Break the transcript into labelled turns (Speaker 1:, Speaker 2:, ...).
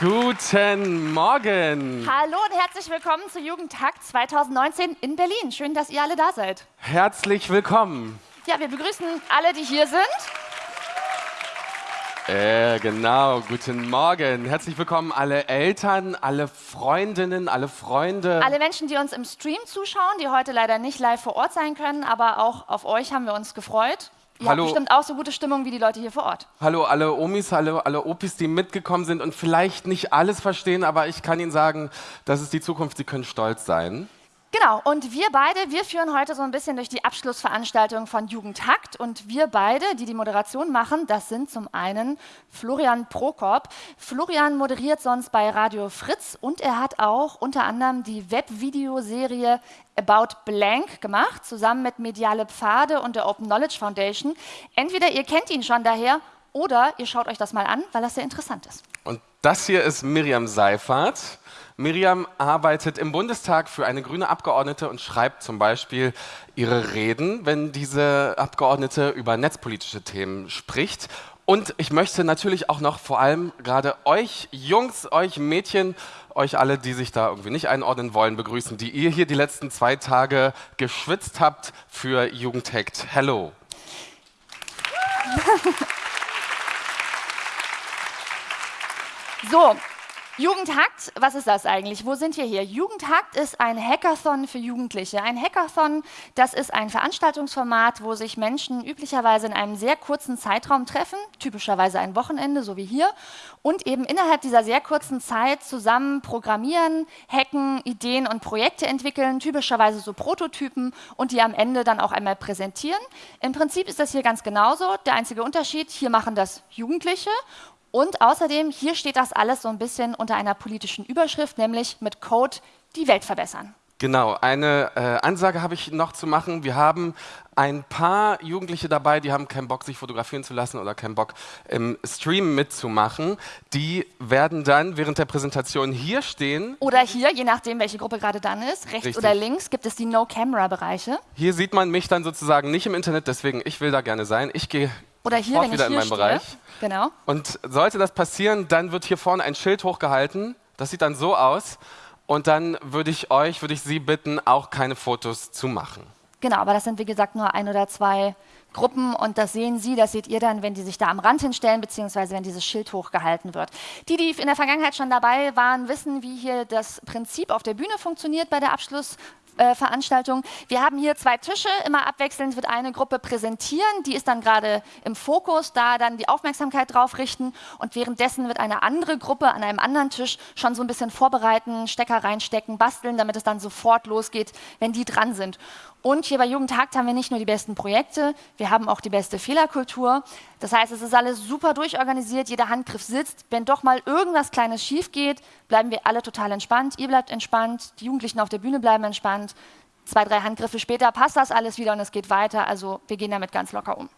Speaker 1: Guten Morgen.
Speaker 2: Hallo und herzlich willkommen zu Jugendtag 2019 in Berlin. Schön, dass ihr alle da seid.
Speaker 1: Herzlich willkommen.
Speaker 2: Ja, wir begrüßen alle, die hier sind.
Speaker 1: Äh, genau, guten Morgen. Herzlich willkommen alle Eltern, alle Freundinnen, alle Freunde.
Speaker 2: Alle Menschen, die uns im Stream zuschauen, die heute leider nicht live vor Ort sein können, aber auch auf euch haben wir uns gefreut. Ihr
Speaker 1: Hallo.
Speaker 2: habt bestimmt auch so gute Stimmung wie die Leute hier vor Ort.
Speaker 1: Hallo alle Omis, hallo alle Opis, die mitgekommen sind und vielleicht nicht alles verstehen, aber ich kann Ihnen sagen, das ist die Zukunft, Sie können stolz sein.
Speaker 2: Genau, und wir beide, wir führen heute so ein bisschen durch die Abschlussveranstaltung von Jugendtakt. Und wir beide, die die Moderation machen, das sind zum einen Florian Prokop. Florian moderiert sonst bei Radio Fritz und er hat auch unter anderem die Webvideoserie About Blank gemacht, zusammen mit Mediale Pfade und der Open Knowledge Foundation. Entweder ihr kennt ihn schon daher oder ihr schaut euch das mal an, weil das sehr interessant ist.
Speaker 1: Und das hier ist Miriam Seifert. Miriam arbeitet im Bundestag für eine grüne Abgeordnete und schreibt zum Beispiel ihre Reden, wenn diese Abgeordnete über netzpolitische Themen spricht. Und ich möchte natürlich auch noch vor allem gerade euch Jungs, euch Mädchen, euch alle, die sich da irgendwie nicht einordnen wollen, begrüßen, die ihr hier die letzten zwei Tage geschwitzt habt für Jugendhackt. Hello.
Speaker 2: So, Jugendhackt, was ist das eigentlich? Wo sind wir hier? Jugendhackt ist ein Hackathon für Jugendliche. Ein Hackathon, das ist ein Veranstaltungsformat, wo sich Menschen üblicherweise in einem sehr kurzen Zeitraum treffen, typischerweise ein Wochenende, so wie hier, und eben innerhalb dieser sehr kurzen Zeit zusammen programmieren, hacken, Ideen und Projekte entwickeln, typischerweise so Prototypen und die am Ende dann auch einmal präsentieren. Im Prinzip ist das hier ganz genauso. Der einzige Unterschied, hier machen das Jugendliche und außerdem, hier steht das alles so ein bisschen unter einer politischen Überschrift, nämlich mit Code die Welt verbessern.
Speaker 1: Genau, eine äh, Ansage habe ich noch zu machen. Wir haben ein paar Jugendliche dabei, die haben keinen Bock, sich fotografieren zu lassen oder keinen Bock, im Stream mitzumachen. Die werden dann während der Präsentation hier stehen.
Speaker 2: Oder hier, je nachdem, welche Gruppe gerade dann ist. Rechts
Speaker 1: Richtig.
Speaker 2: oder links gibt es die No-Camera-Bereiche.
Speaker 1: Hier sieht man mich dann sozusagen nicht im Internet, deswegen ich will da gerne sein. Ich gehe
Speaker 2: Oder hier,
Speaker 1: sofort
Speaker 2: wenn ich
Speaker 1: wieder in
Speaker 2: hier
Speaker 1: meinen
Speaker 2: stehe.
Speaker 1: Bereich.
Speaker 2: Genau.
Speaker 1: Und sollte das passieren, dann wird hier vorne ein Schild hochgehalten. Das sieht dann so aus. Und dann würde ich euch, würde ich Sie bitten, auch keine Fotos zu machen.
Speaker 2: Genau, aber das sind wie gesagt nur ein oder zwei Gruppen und das sehen Sie, das seht ihr dann, wenn die sich da am Rand hinstellen, beziehungsweise wenn dieses Schild hochgehalten wird. Die, die in der Vergangenheit schon dabei waren, wissen, wie hier das Prinzip auf der Bühne funktioniert bei der Abschlussveranstaltung. Wir haben hier zwei Tische, immer abwechselnd wird eine Gruppe präsentieren, die ist dann gerade im Fokus, da dann die Aufmerksamkeit drauf richten und währenddessen wird eine andere Gruppe an einem anderen Tisch schon so ein bisschen vorbereiten, Stecker reinstecken, basteln, damit es dann sofort losgeht, wenn die dran sind. Und hier bei Jugendhakt haben wir nicht nur die besten Projekte, wir haben auch die beste Fehlerkultur. Das heißt, es ist alles super durchorganisiert, jeder Handgriff sitzt. Wenn doch mal irgendwas Kleines schief geht, bleiben wir alle total entspannt. Ihr bleibt entspannt, die Jugendlichen auf der Bühne bleiben entspannt. Zwei, drei Handgriffe später passt das alles wieder und es geht weiter. Also wir gehen damit ganz locker um.